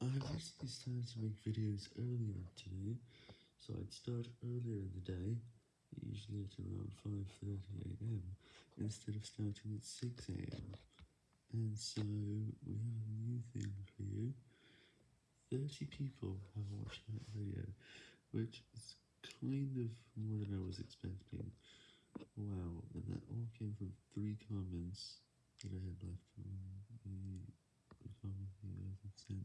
I recently started to make videos earlier today, so I'd start earlier in the day, usually at around 5.30am, instead of starting at 6am. And so, we have a new thing for you. 30 people have watched that video, which is kind of more than I was expecting. Wow, and that all came from 3 comments that I had left from the comment that I had sent